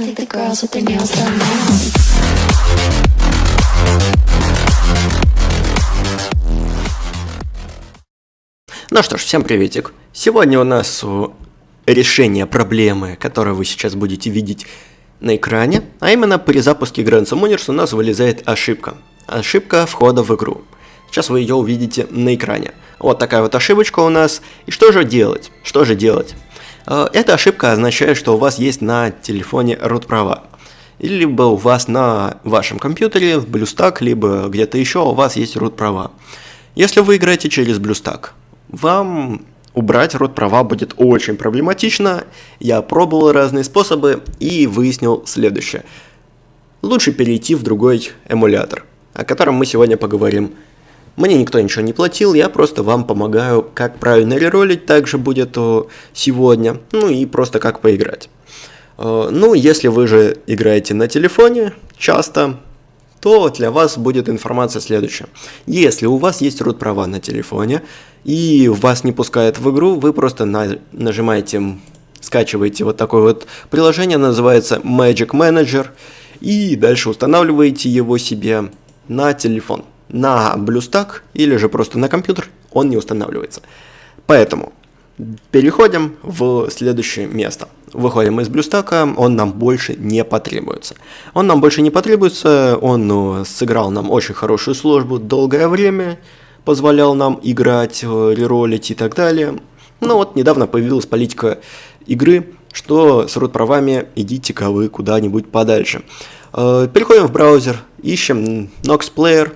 I think the girls with their nails done now. Ну что ж, всем приветик. Сегодня у нас решение проблемы, которую вы сейчас будете видеть на экране, а именно при запуске Grand Summoners у нас вылезает ошибка. Ошибка входа в игру. Сейчас вы ее увидите на экране. Вот такая вот ошибочка у нас. И что же делать? Что же делать? Э, Эта ошибка означает, что у вас есть на телефоне root права. Либо у вас на вашем компьютере в BlueStack, либо где-то еще у вас есть root права. Если вы играете через BlueStack, вам убрать род права будет очень проблематично. Я пробовал разные способы и выяснил следующее. Лучше перейти в другой эмулятор, о котором мы сегодня поговорим. Мне никто ничего не платил, я просто вам помогаю, как правильно реролить, также будет о, сегодня, ну и просто как поиграть. Э, Ну, если вы же играете на телефоне часто, то для вас будет информация следующая. Если у вас есть root права на телефоне и вас не пускает в игру, вы просто на- нажимаете, скачиваете вот такое вот приложение, называется Magic Manager, и дальше устанавливаете его себе на телефон. На BlueStack или же просто на компьютер он не устанавливается. Поэтому Переходим в следующее место. Выходим из блюстака, он нам больше не потребуется. Он нам больше не потребуется, он э, сыграл нам очень хорошую службу долгое время, позволял нам играть, э, реролить и так далее. Но вот недавно появилась политика игры, что с root правами идите-ка вы куда-нибудь подальше. Э, Переходим в браузер, ищем Nox Player,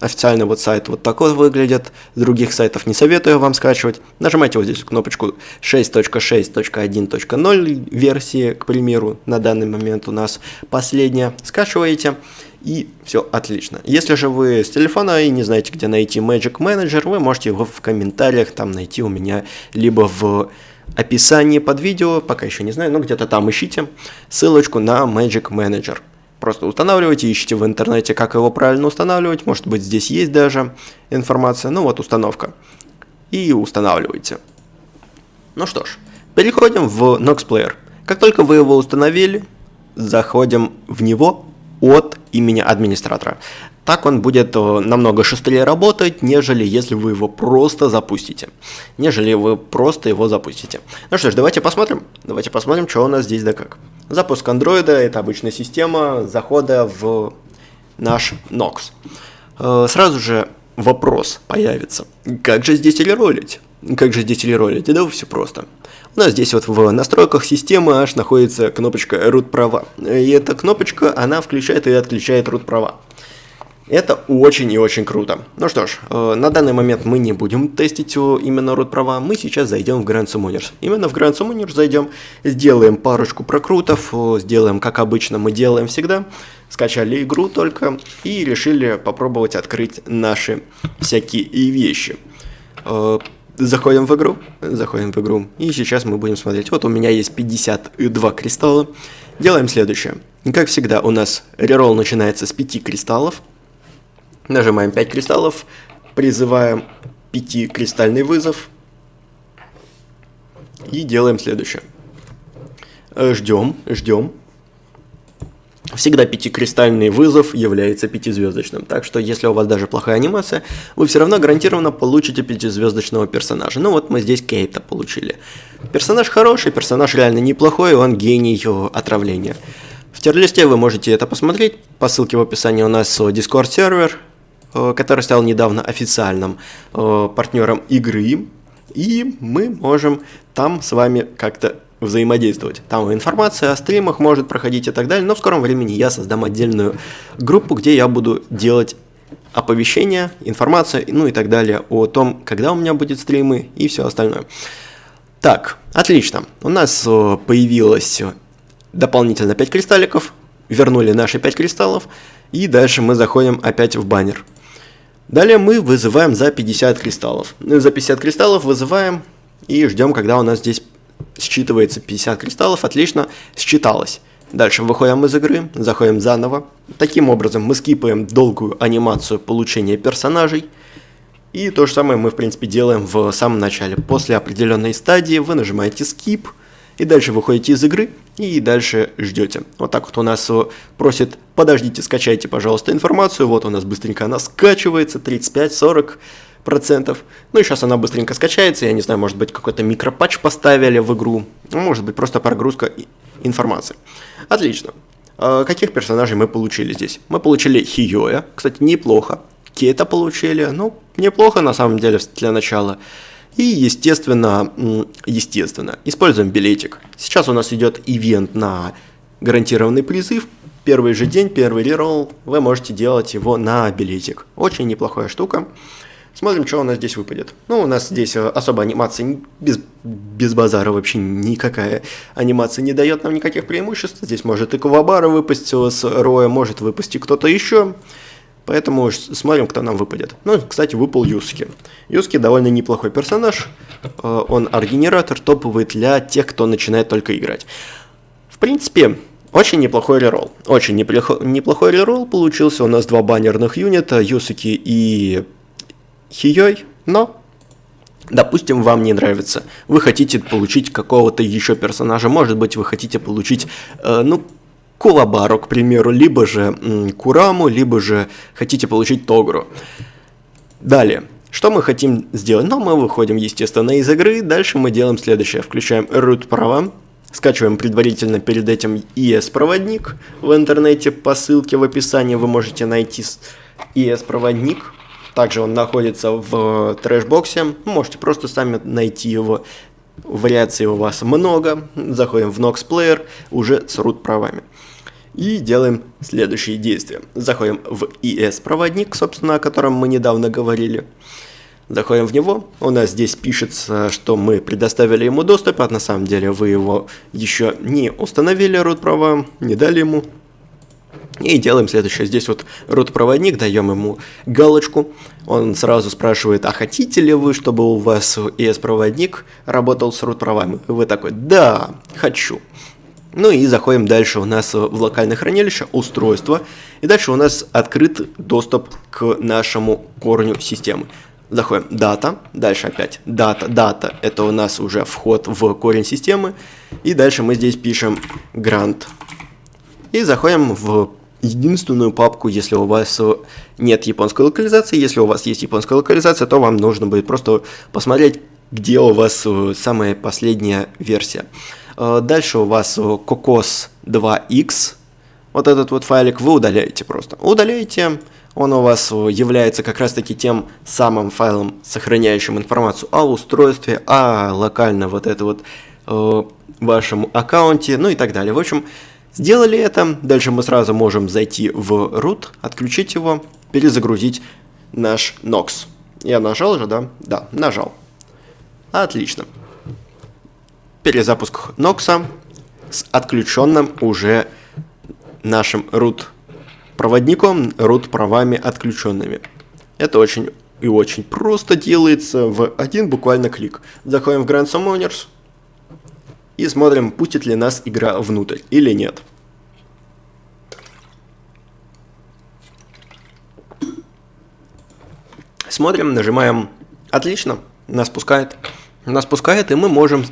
Официальный вот сайт вот такой выглядит, с других сайтов не советую вам скачивать. Нажимайте вот здесь кнопочку 6.6.1.0 версии, к примеру, на данный момент у нас последняя. Скачиваете и все отлично. Если же вы с телефона и не знаете, где найти Magic Manager, вы можете его в комментариях там найти у меня, либо в описании под видео, пока еще не знаю, но где-то там ищите ссылочку на Magic Manager. Просто устанавливайте, ищите в интернете, как его правильно устанавливать. Может быть, здесь есть даже информация. Ну вот, установка. И устанавливайте. Ну что ж, переходим в Nox Player. Как только вы его установили, заходим в него от имени администратора. Так он будет э, намного шустрее работать, нежели если вы его просто запустите. Нежели вы просто его запустите. Ну что ж, давайте посмотрим. Давайте посмотрим, что у нас здесь да как. Запуск андроида – это обычная система захода в наш Nox. Э, Сразу же вопрос появится. Как же здесь реролить? Как же здесь реролить? Да все просто. У нас здесь вот в настройках системы аж находится кнопочка root права. И эта кнопочка, она включает и отключает root права. Это очень и очень круто. Ну что ж, э, на данный момент мы не будем тестить именно root права, мы сейчас зайдем в Grand Summoners. Именно в Grand Summoners зайдем, сделаем парочку прокрутов, э, сделаем как обычно мы делаем всегда. Скачали игру только и решили попробовать открыть наши всякие вещи. Э, Заходим в игру, заходим в игру, и сейчас мы будем смотреть. Вот у меня есть 52 кристалла. Делаем следующее. Как всегда, у нас реролл начинается с 5 кристаллов. Нажимаем 5 кристаллов, призываем 5 кристальный вызов. И делаем следующее. Ждем, ждем. Всегда пятикристальный вызов является пятизвездочным, так что если у вас даже плохая анимация, вы все равно гарантированно получите пятизвездочного персонажа. Ну вот мы здесь Кейта получили. Персонаж хороший, персонаж реально неплохой, он гений э, отравления. В тирлисте вы можете это посмотреть, по ссылке в описании у нас Discord сервер, э, который стал недавно официальным э, партнером игры, и мы можем там с вами как-то взаимодействовать. Там информация о стримах может проходить и так далее, но в скором времени я создам отдельную группу, где я буду делать оповещения, информацию, ну и так далее о том, когда у меня будет стримы и все остальное. Так, отлично. У нас э, появилось дополнительно 5 кристалликов, вернули наши 5 кристаллов, и дальше мы заходим опять в баннер. Далее мы вызываем за 50 кристаллов. Ну, За 50 кристаллов вызываем и ждем, когда у нас здесь считывается 50 кристаллов. Отлично, считалось. Дальше выходим из игры, заходим заново. Таким образом мы скипаем долгую анимацию получения персонажей. И то же самое мы в принципе делаем в самом начале. После определенной стадии вы нажимаете skip И дальше выходите из игры и дальше ждете. Вот так вот у нас просит, подождите, скачайте, пожалуйста, информацию. Вот у нас быстренько она скачивается, 35-40 процентов. Ну и сейчас она быстренько скачается, я не знаю, может быть какой-то микропатч поставили в игру, ну, может быть просто прогрузка информации. Отлично. А каких персонажей мы получили здесь? Мы получили Хиёя, кстати, неплохо. Кейта получили, ну, неплохо на самом деле для начала. И, естественно, естественно, используем билетик. Сейчас у нас идет ивент на гарантированный призыв. Первый же день, первый реролл, вы можете делать его на билетик. Очень неплохая штука. Смотрим, что у нас здесь выпадет. Ну, у нас здесь э, особо анимации без, без базара вообще никакая анимация не дает нам никаких преимуществ. Здесь может и Кавабара выпасть с Роя, может выпасть кто-то еще. Поэтому смотрим, кто нам выпадет. Ну, кстати, выпал Юски. Юски довольно неплохой персонаж. Э, он арт-генератор, топовый для тех, кто начинает только играть. В принципе, очень неплохой реролл. Очень неплохой, неплохой реролл получился. У нас два баннерных юнита, Юсуки и Хией, но Допустим, вам не нравится. Вы хотите получить какого-то еще персонажа. Может быть, вы хотите получить, э, ну, Кулабару, к примеру, либо же м, Кураму, либо же хотите получить Тогру. Далее. Что мы хотим сделать? Ну, мы выходим, естественно, из игры. Дальше мы делаем следующее. Включаем root права. Скачиваем предварительно перед этим ES-проводник. В интернете по ссылке в описании вы можете найти ES-проводник также он находится в трэшбоксе. Можете просто сами найти его. Вариаций у вас много. Заходим в Nox Player уже с root правами. И делаем следующие действия. Заходим в ES-проводник, собственно, о котором мы недавно говорили. Заходим в него. У нас здесь пишется, что мы предоставили ему доступ, а на самом деле вы его еще не установили, root права, не дали ему и делаем следующее. Здесь вот root-проводник, даем ему галочку. Он сразу спрашивает, а хотите ли вы, чтобы у вас ES-проводник работал с root-правами? Вы такой, да, хочу. Ну и заходим дальше у нас в локальное хранилище, устройство. И дальше у нас открыт доступ к нашему корню системы. Заходим дата, дальше опять дата, дата, это у нас уже вход в корень системы. И дальше мы здесь пишем grant. И заходим в единственную папку, если у вас э, нет японской локализации. Если у вас есть японская локализация, то вам нужно будет просто посмотреть, где у вас э, самая последняя версия. Э, дальше у вас Cocos 2x. Вот этот вот файлик вы удаляете просто. Удаляете, он у вас является как раз таки тем самым файлом, сохраняющим информацию о устройстве, о локально вот это вот э, вашем аккаунте, ну и так далее. В общем, Сделали это, дальше мы сразу можем зайти в root, отключить его, перезагрузить наш Nox. Я нажал же, да? Да, нажал. Отлично. Перезапуск Nox с отключенным уже нашим root проводником, root правами отключенными. Это очень и очень просто делается в один буквально клик. Заходим в Grand Summoners, и смотрим, пустит ли нас игра внутрь или нет. Смотрим, нажимаем «Отлично», нас пускает. Нас пускает, и мы можем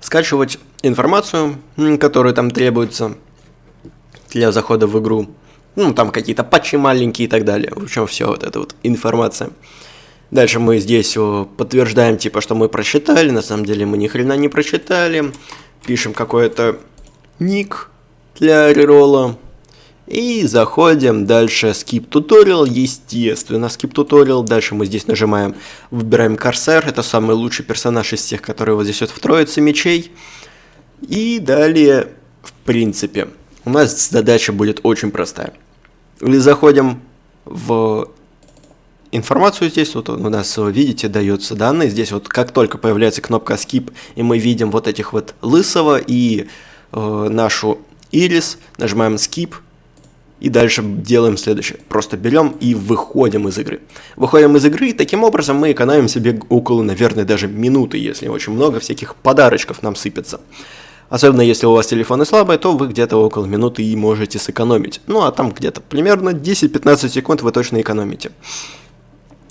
скачивать информацию, которая там требуется для захода в игру. Ну, там какие-то патчи маленькие и так далее. В общем, все вот эта вот информация. Дальше мы здесь подтверждаем, типа, что мы прочитали, на самом деле мы ни хрена не прочитали. Пишем какой-то ник для реролла. И заходим дальше skip tutorial, естественно, skip tutorial. Дальше мы здесь нажимаем, выбираем Корсар, это самый лучший персонаж из всех, которые вот здесь вот в троице мечей. И далее, в принципе, у нас задача будет очень простая. Или заходим в информацию здесь, вот у нас, видите, дается данные, здесь вот как только появляется кнопка Skip, и мы видим вот этих вот лысого и э, нашу ирис, нажимаем Skip, и дальше делаем следующее. Просто берем и выходим из игры. Выходим из игры, и таким образом мы экономим себе около, наверное, даже минуты, если очень много всяких подарочков нам сыпется. Особенно если у вас телефоны слабые, то вы где-то около минуты и можете сэкономить. Ну а там где-то примерно 10-15 секунд вы точно экономите.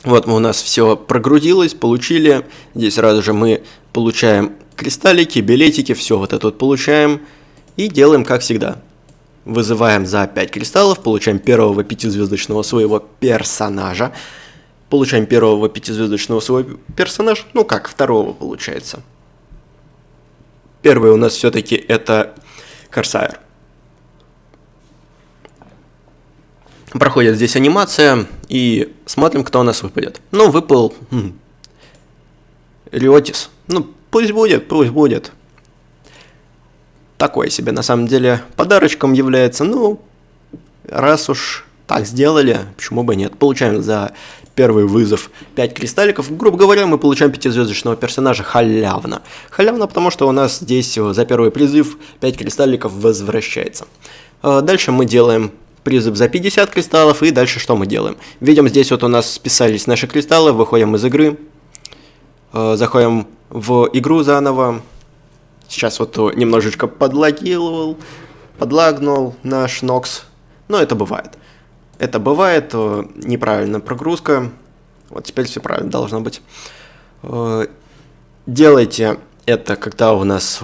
Вот мы у нас все прогрузилось, получили. Здесь сразу же мы получаем кристаллики, билетики, все вот это вот получаем. И делаем как всегда. Вызываем за 5 кристаллов, получаем первого пятизвездочного своего персонажа. Получаем первого пятизвездочного своего персонажа, ну как, второго получается. Первый у нас все-таки это Корсайр. Проходит здесь анимация, и смотрим, кто у нас выпадет. Ну, выпал... Риотис. Ну, пусть будет, пусть будет. Такой себе, на самом деле, подарочком является. Ну, раз уж так сделали, почему бы нет. Получаем за первый вызов 5 кристалликов. Грубо говоря, мы получаем пятизвездочного персонажа халявно. Халявно, потому что у нас здесь за первый призыв 5 кристалликов возвращается. А дальше мы делаем призыв за 50 кристаллов, и дальше что мы делаем? Видим, здесь вот у нас списались наши кристаллы, выходим из игры, э, заходим в игру заново. Сейчас вот немножечко подлагивал, подлагнул наш Нокс, но это бывает. Это бывает, неправильная прогрузка, вот теперь все правильно должно быть. Э, делайте это, когда у нас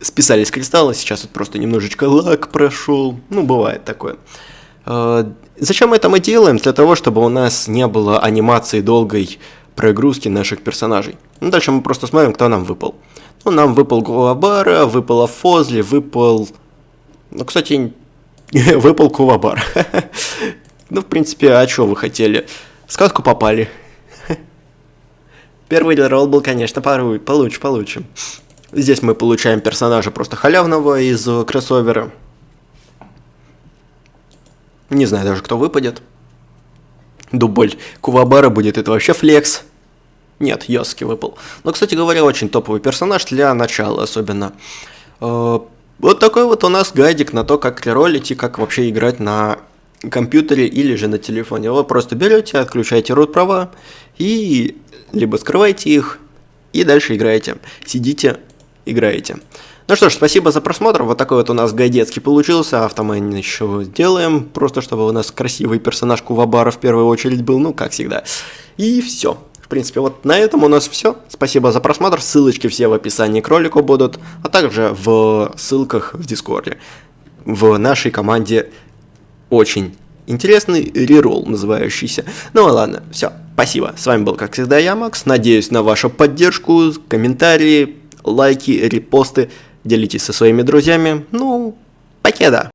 списались кристаллы, сейчас вот просто немножечко лак прошел, ну, бывает такое. А, зачем это мы делаем? Для того, чтобы у нас не было анимации долгой прогрузки наших персонажей. Ну, дальше мы просто смотрим, кто нам выпал. Ну, нам выпал Гуабара, выпала Фозли, выпал... Ну, кстати, выпал Кувабар. ну, в принципе, а что вы хотели? В сказку попали. Первый ролл был, конечно, получше, получше. Здесь мы получаем персонажа просто халявного из э, кроссовера. Не знаю даже, кто выпадет. Дубль Кувабара будет, это вообще флекс. Нет, Йоски выпал. Но, кстати говоря, очень топовый персонаж для начала особенно. Э, вот такой вот у нас гайдик на то, как реролить и как вообще играть на компьютере или же на телефоне. Вы просто берете, отключаете root права и либо скрываете их и дальше играете. Сидите, играете. Ну что ж, спасибо за просмотр. Вот такой вот у нас гайдецкий получился. Автомайн еще сделаем. Просто чтобы у нас красивый персонаж Кувабара в первую очередь был. Ну, как всегда. И все. В принципе, вот на этом у нас все. Спасибо за просмотр. Ссылочки все в описании к ролику будут. А также в ссылках в Дискорде. В нашей команде очень интересный реролл называющийся. Ну ладно, все. Спасибо. С вами был, как всегда, я, Макс. Надеюсь на вашу поддержку, комментарии, лайки, репосты, делитесь со своими друзьями. Ну, покеда!